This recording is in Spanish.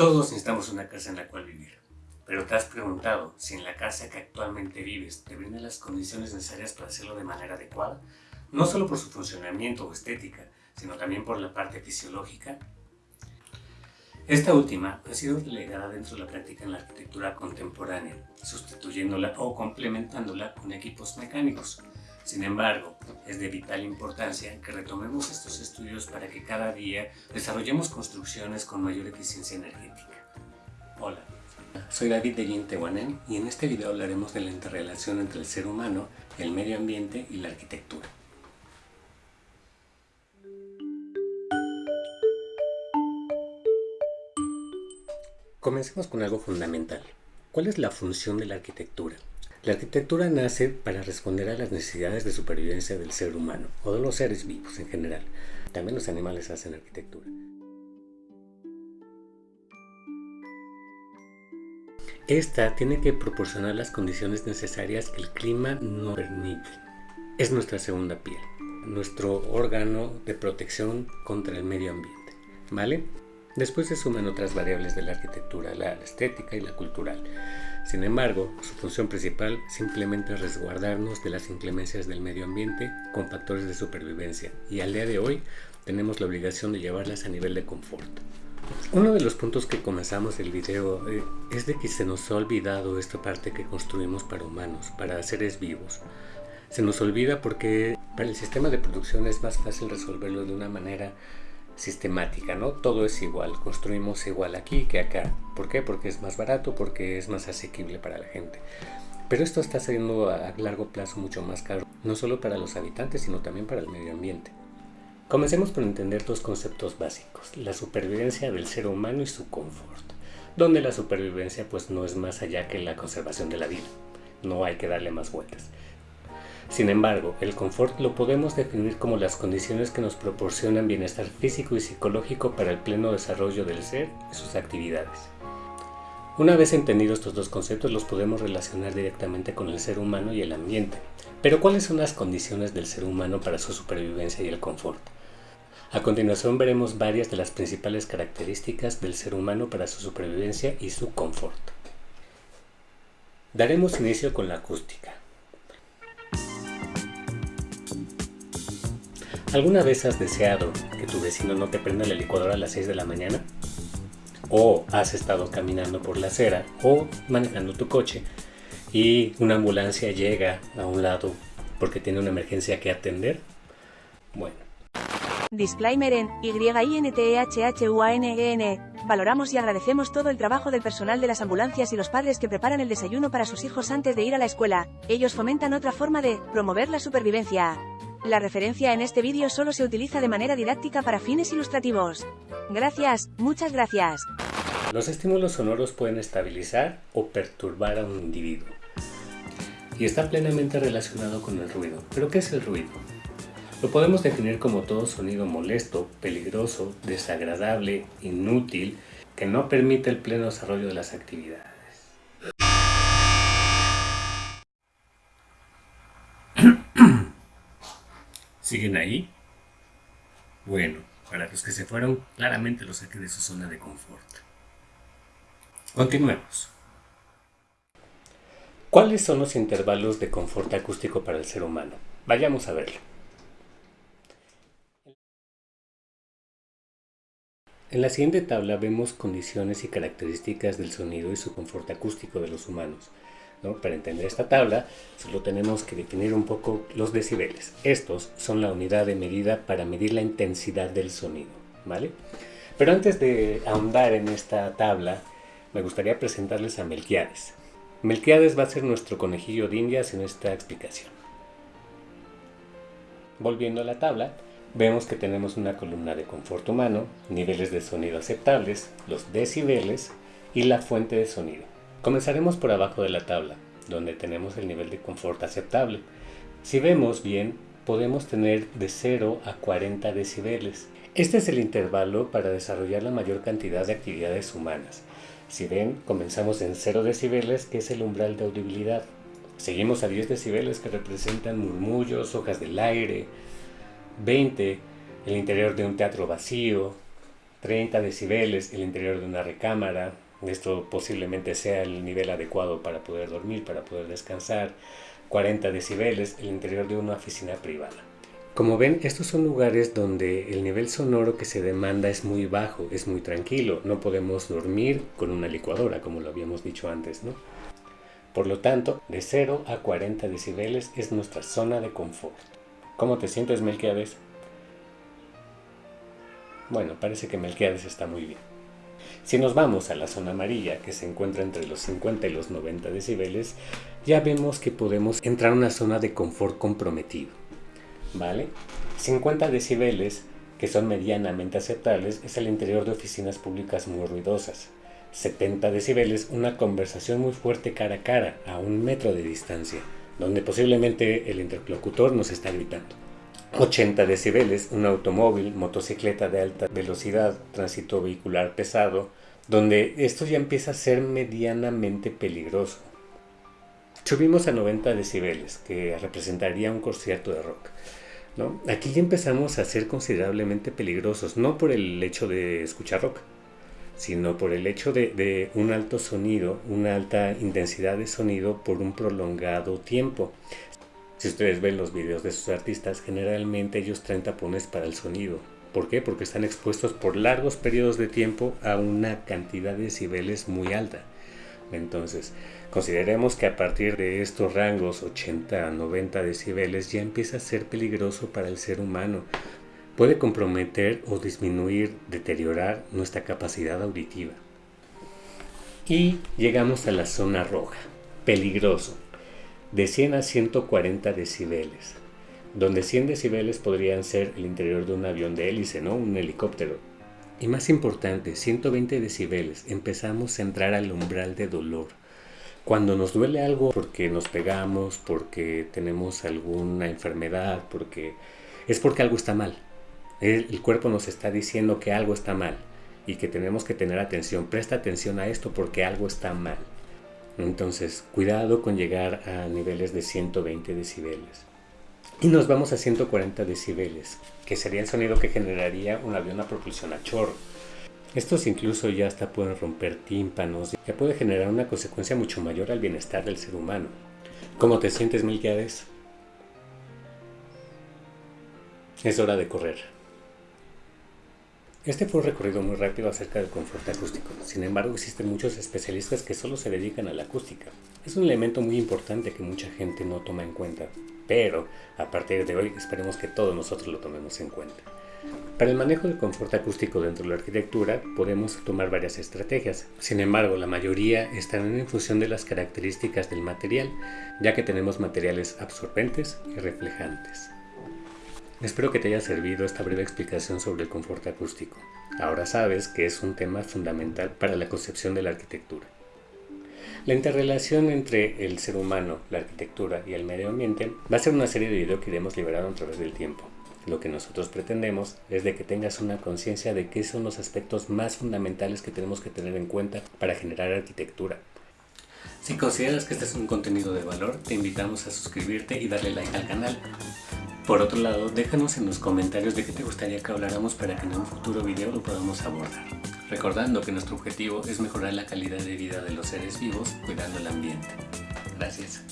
Todos necesitamos una casa en la cual vivir. Pero te has preguntado si en la casa que actualmente vives te brinda las condiciones necesarias para hacerlo de manera adecuada, no solo por su funcionamiento o estética, sino también por la parte fisiológica. Esta última ha sido relegada dentro de la práctica en la arquitectura contemporánea, sustituyéndola o complementándola con equipos mecánicos. Sin embargo, es de vital importancia que retomemos estos estudios para que cada día desarrollemos construcciones con mayor eficiencia energética. Hola, soy David de Yintehuanen y en este video hablaremos de la interrelación entre el ser humano, el medio ambiente y la arquitectura. Comencemos con algo fundamental. ¿Cuál es la función de la arquitectura? La arquitectura nace para responder a las necesidades de supervivencia del ser humano o de los seres vivos en general. También los animales hacen arquitectura. Esta tiene que proporcionar las condiciones necesarias que el clima no permite. Es nuestra segunda piel, nuestro órgano de protección contra el medio ambiente. ¿Vale? Después se suman otras variables de la arquitectura, la estética y la cultural. Sin embargo, su función principal simplemente es resguardarnos de las inclemencias del medio ambiente con factores de supervivencia y al día de hoy tenemos la obligación de llevarlas a nivel de confort. Uno de los puntos que comenzamos el video eh, es de que se nos ha olvidado esta parte que construimos para humanos, para seres vivos. Se nos olvida porque para el sistema de producción es más fácil resolverlo de una manera sistemática, ¿no? Todo es igual, construimos igual aquí que acá. ¿Por qué? Porque es más barato, porque es más asequible para la gente. Pero esto está siendo a largo plazo mucho más caro, no solo para los habitantes, sino también para el medio ambiente. Comencemos por entender dos conceptos básicos, la supervivencia del ser humano y su confort, donde la supervivencia pues no es más allá que la conservación de la vida, no hay que darle más vueltas. Sin embargo, el confort lo podemos definir como las condiciones que nos proporcionan bienestar físico y psicológico para el pleno desarrollo del ser y sus actividades. Una vez entendidos estos dos conceptos los podemos relacionar directamente con el ser humano y el ambiente. Pero ¿cuáles son las condiciones del ser humano para su supervivencia y el confort? A continuación veremos varias de las principales características del ser humano para su supervivencia y su confort. Daremos inicio con la acústica. ¿Alguna vez has deseado que tu vecino no te prenda la licuadora a las 6 de la mañana? ¿O has estado caminando por la acera o manejando tu coche y una ambulancia llega a un lado porque tiene una emergencia que atender? Bueno. Disclaimer en YINTEHHUANEN. E Valoramos y agradecemos todo el trabajo del personal de las ambulancias y los padres que preparan el desayuno para sus hijos antes de ir a la escuela. Ellos fomentan otra forma de promover la supervivencia. La referencia en este vídeo solo se utiliza de manera didáctica para fines ilustrativos. Gracias, muchas gracias. Los estímulos sonoros pueden estabilizar o perturbar a un individuo. Y está plenamente relacionado con el ruido. ¿Pero qué es el ruido? Lo podemos definir como todo sonido molesto, peligroso, desagradable, inútil, que no permite el pleno desarrollo de las actividades. ¿Siguen ahí? Bueno, para los que se fueron, claramente los saqué de su zona de confort. Continuemos. ¿Cuáles son los intervalos de confort acústico para el ser humano? Vayamos a verlo. En la siguiente tabla vemos condiciones y características del sonido y su confort acústico de los humanos. Para entender esta tabla, solo tenemos que definir un poco los decibeles. Estos son la unidad de medida para medir la intensidad del sonido. ¿vale? Pero antes de ahondar en esta tabla, me gustaría presentarles a Melquiades. Melquiades va a ser nuestro conejillo de indias en esta explicación. Volviendo a la tabla, vemos que tenemos una columna de confort humano, niveles de sonido aceptables, los decibeles y la fuente de sonido. Comenzaremos por abajo de la tabla, donde tenemos el nivel de confort aceptable. Si vemos bien, podemos tener de 0 a 40 decibeles. Este es el intervalo para desarrollar la mayor cantidad de actividades humanas. Si ven, comenzamos en 0 decibeles, que es el umbral de audibilidad. Seguimos a 10 decibeles, que representan murmullos, hojas del aire. 20, el interior de un teatro vacío. 30 decibeles el interior de una recámara, esto posiblemente sea el nivel adecuado para poder dormir, para poder descansar, 40 decibeles el interior de una oficina privada. Como ven, estos son lugares donde el nivel sonoro que se demanda es muy bajo, es muy tranquilo. No podemos dormir con una licuadora, como lo habíamos dicho antes, ¿no? Por lo tanto, de 0 a 40 decibeles es nuestra zona de confort. ¿Cómo te sientes, Melquiades? Bueno, parece que Melquiades está muy bien. Si nos vamos a la zona amarilla, que se encuentra entre los 50 y los 90 decibeles, ya vemos que podemos entrar a una zona de confort comprometido. ¿Vale? 50 decibeles, que son medianamente aceptables, es el interior de oficinas públicas muy ruidosas. 70 decibeles, una conversación muy fuerte cara a cara, a un metro de distancia, donde posiblemente el interlocutor nos está gritando. 80 decibeles, un automóvil, motocicleta de alta velocidad, tránsito vehicular pesado, donde esto ya empieza a ser medianamente peligroso. Subimos a 90 decibeles, que representaría un concierto de rock. ¿no? Aquí ya empezamos a ser considerablemente peligrosos, no por el hecho de escuchar rock, sino por el hecho de, de, un alto sonido, una alta intensidad de sonido por un prolongado tiempo. Si ustedes ven los videos de sus artistas, generalmente ellos traen tapones para el sonido. ¿Por qué? Porque están expuestos por largos periodos de tiempo a una cantidad de decibeles muy alta. Entonces, consideremos que a partir de estos rangos 80 a 90 decibeles ya empieza a ser peligroso para el ser humano. Puede comprometer o disminuir, deteriorar nuestra capacidad auditiva. Y llegamos a la zona roja. Peligroso de 100 a 140 decibeles, donde 100 decibeles podrían ser el interior de un avión de hélice, ¿no? Un helicóptero. Y más importante, 120 decibeles, empezamos a entrar al umbral de dolor. Cuando nos duele algo porque nos pegamos, porque tenemos alguna enfermedad, porque es porque algo está mal. El, el cuerpo nos está diciendo que algo está mal y que tenemos que tener atención. Presta atención a esto porque algo está mal. Entonces, cuidado con llegar a niveles de 120 decibeles. Y nos vamos a 140 decibeles, que sería el sonido que generaría un avión a propulsión a chorro. Estos incluso ya hasta pueden romper tímpanos, ya puede generar una consecuencia mucho mayor al bienestar del ser humano. ¿Cómo te sientes, Milquiades? Es hora de correr. Este fue un recorrido muy rápido acerca del confort acústico. Sin embargo, existen muchos especialistas que solo se dedican a la acústica. Es un elemento muy importante que mucha gente no toma en cuenta, pero a partir de hoy esperemos que todos nosotros lo tomemos en cuenta. Para el manejo del confort acústico dentro de la arquitectura podemos tomar varias estrategias. Sin embargo, la mayoría están en función de las características del material, ya que tenemos materiales absorbentes y reflejantes. Espero que te haya servido esta breve explicación sobre el confort acústico. Ahora sabes que es un tema fundamental para la concepción de la arquitectura. La interrelación entre el ser humano, la arquitectura y el medio ambiente va a ser una serie de videos que iremos liberando a través del tiempo. Lo que nosotros pretendemos es de que tengas una conciencia de qué son los aspectos más fundamentales que tenemos que tener en cuenta para generar arquitectura. Si consideras que este es un contenido de valor, te invitamos a suscribirte y darle like al canal. Por otro lado, déjanos en los comentarios de qué te gustaría que habláramos para que en un futuro video lo podamos abordar. Recordando que nuestro objetivo es mejorar la calidad de vida de los seres vivos cuidando el ambiente. Gracias.